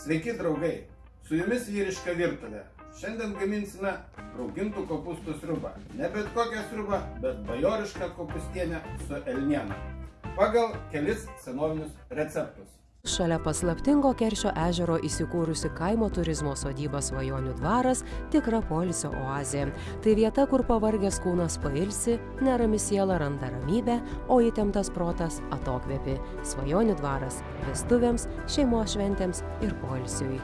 Sveiki draugai, su jumis vyriška virtuvė. Šiandien gaminsime raugintų kopūstų sriubą. Ne bet kokią sriubą, bet bajorišką kopūstienę su elniena. Pagal kelis senovinius receptus. Šalia paslaptingo Keršio ežero įsikūrusi kaimo turizmo sodyba Svajonių dvaras - tikra polisio oazė. Tai vieta, kur pavargęs kūnas pailsi, nerami siela randa ramybę, o įtemptas protas atokvėpi. Svajonių dvaras - vestuvėms, šeimos šventėms ir polisiui.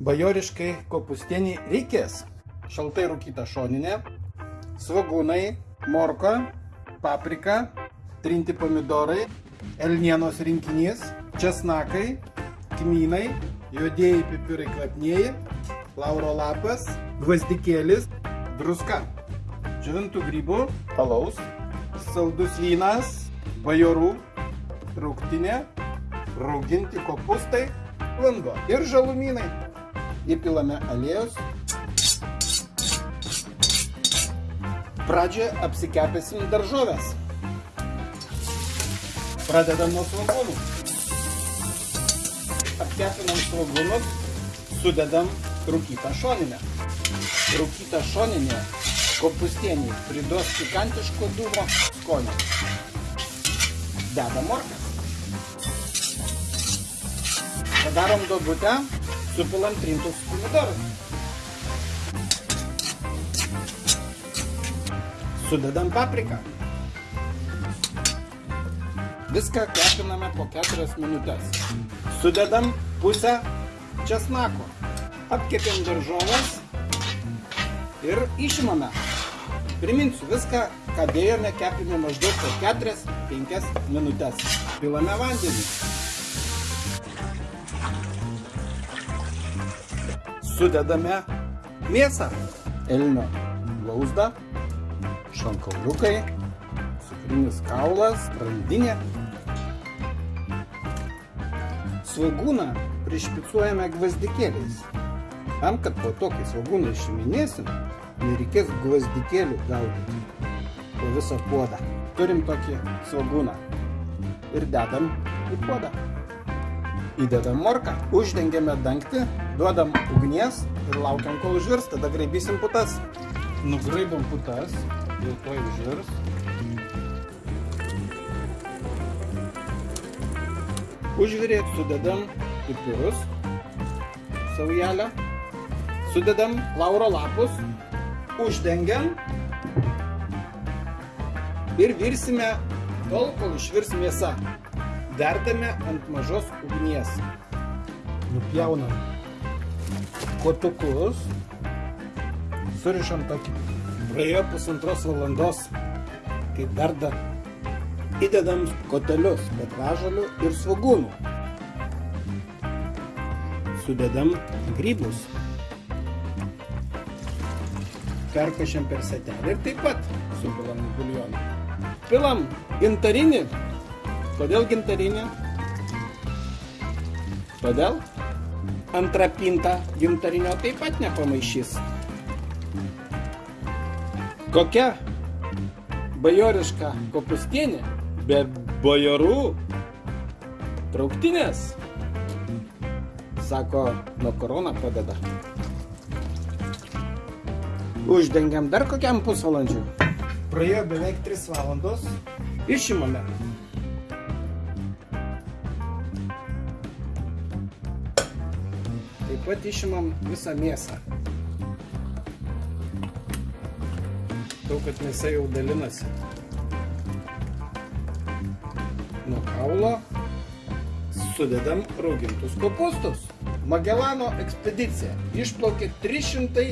Bajoriškai kopūstieniai reikės šaltai rūkyta šoninė, svagūnai, morka, paprika, trinti pomidorai, elnienos rinkinys, česnakai, kmynai, juodieji pipirai kvapnieji, lauro lapas, gvazdikėlis, druska, džiovintų grybų, alaus, saldus vynas, bajorų, trauktinė, rauginti kopūstai, lango ir žalumynai. Įpilame aliejus. Pradžioje apsikepėsim daržovės. Pradedam nuo svogūnų. Apkepinam svogūnus, sudedam rūkytą šoninę. Rūkytą šoninę kopūstienį priduos pikantiško dūmo skonio. Dedam morkas. Padarom dobutę, supilam trintus pomidorus. Sudedam papriką. Viską kepiname po 4 minutės. Sudedam pusę česnako. Apkepėm daržovės ir išimame. Priminsiu, viską, ką dėjome, kepėme maždaug po 4-5 minutės. Pilame vandenį. Sudedame mėsą. Elnio blauzdą, šonkauliukai, cukrinis kaulas, randinė. Svagūną prišpicuojame gvazdikėliais. Tam, kad po to, kai svagūną išiminėsim, nereikės gvazdikėlių gaudyti po visą puodą. Turim tokį svagūną ir dedam į puodą. Įdedam morką, uždengiame dangtį, duodam ugnies ir laukiam, kol užvirs, tada graibysim putas. Nugraibam putas, jau to užvirs. Užvirė, sudedam pipirus, saujelę, sudedam lauro lapus, uždengiam ir virsime tol, kol išvirs mėsa. Verdame ant mažos ugnies. Nupjaunam kotukus, surišam tokį. Praėjo pusantros valandos, kai verda, įdedam kotelius petražalių ir svagūnų. Sudedam grybus. Perkašiam per setelį ir taip pat supilam į buljoną. Pilam gintarinį. Kodėl gintarinį? Todėl antrą pintą gintarinio taip pat nepamaišys. Kokia bajoriška kopūstienė be bajorų trauktinės, sako, nuo korona pradeda. Uždengiam dar kokiam pusvalandžiui. Praėjo beveik 3 valandos. Išimame. Taip pat išimam visą mėsą. Daug, kad mėsa jau dalinasi. Nuo kaulo sudedam raugintus kopūstus. Magelano ekspedicija išplaukė 300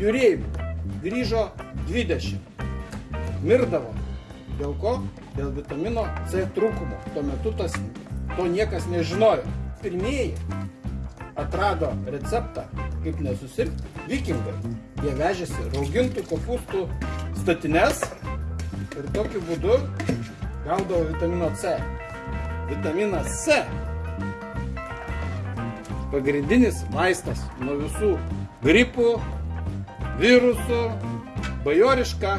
jūreivių, grįžo 20. Mirdavo. Dėl ko? Dėl vitamino C trūkumo. Tuo metu tas, to niekas nežinojo. Pirmieji atrado receptą, kaip nesusirgti, vikingai. Jie vežėsi raugintų kopūstų statines ir tokiu būdu gaudavo vitamino C. Vitaminas C pagrindinis vaistas nuo visų gripų, virusų, bajoriška,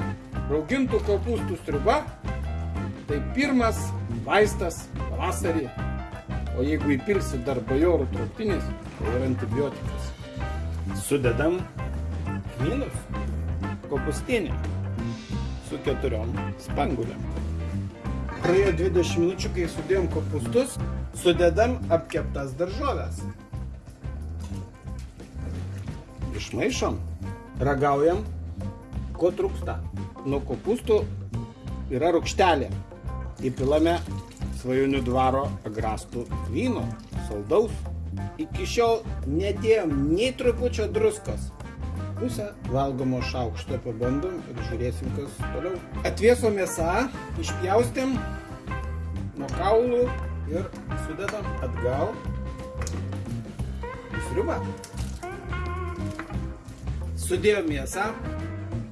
raugintų kopūstų striuba. Tai pirmas vaistas pavasarį O jeigu įpilsi dar bajorų trauktinis, tai yra antibiotikas. Sudedam kmynus, kopustinį su keturiom spanguliam. Praėjo 20 minučių, kai sudėjom kopustus, sudedam apkeptas daržovės. Išmaišom, ragaujam, ko trūksta. Nuo kopustų yra rūkštelė. Įpilame svajonių dvaro agrastų vyno, saldaus. Iki šiol nedėjom nei trupučio druskos. Pusę valgomo šaukšto pabandom ir žiūrėsim, kas toliau. Atvieso mėsa, išpjaustėm nuo kaulų ir sudedam atgal į sriubą. Sudėjom mėsą,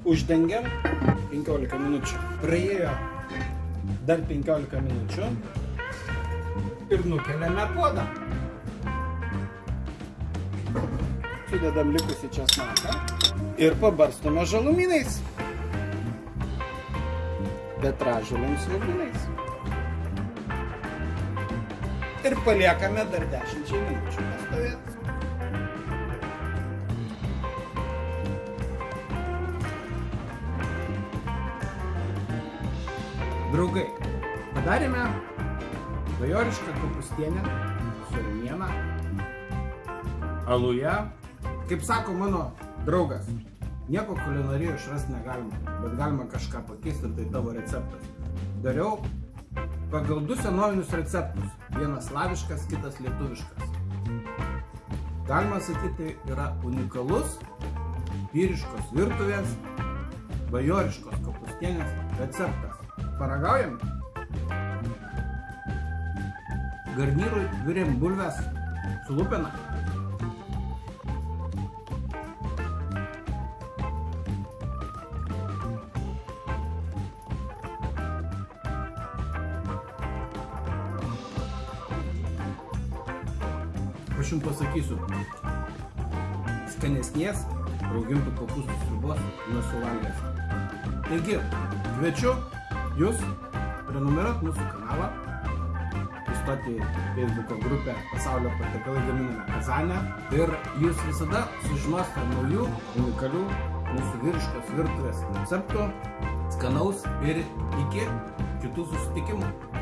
uždengiam 15 minučių. Praėjo dar 15 minučių ir nukeliame puodą. Sudedam likusį česnaką ir pabarstome žalumynais. Petražolėm svogūnais. Ir paliekame dar 10 minučių pastovėti. Draugai, padarėme bajorišką kapustienę su rumiena, aluje. Kaip sako mano draugas, nieko kulinarijoje išrasti negalima, bet galima kažką pakeisti, tai tavo receptas. Dariau pagal du senovinius receptus. Vienas slaviškas, kitas lietuviškas. Galima sakyti, tai yra unikalus vyriškos virtuvės, bajoriškos kapustienės receptas. Paragaujam? Garnyrui virėm bulves su lupena. Aš jums pasakysiu, skanesnės raugintų kopūstų sriubos nesuvalgęs. Taigi, kviečiu jūs prenumeruot mūsų kanalą, įstoti Facebook'o grupę Pasaulio patiekalai gaminame Kazanę ir jūs visada sužinosite naujų, unikalių mūsų vyriškos virtuvės receptų, skanaus ir iki kitų susitikimų.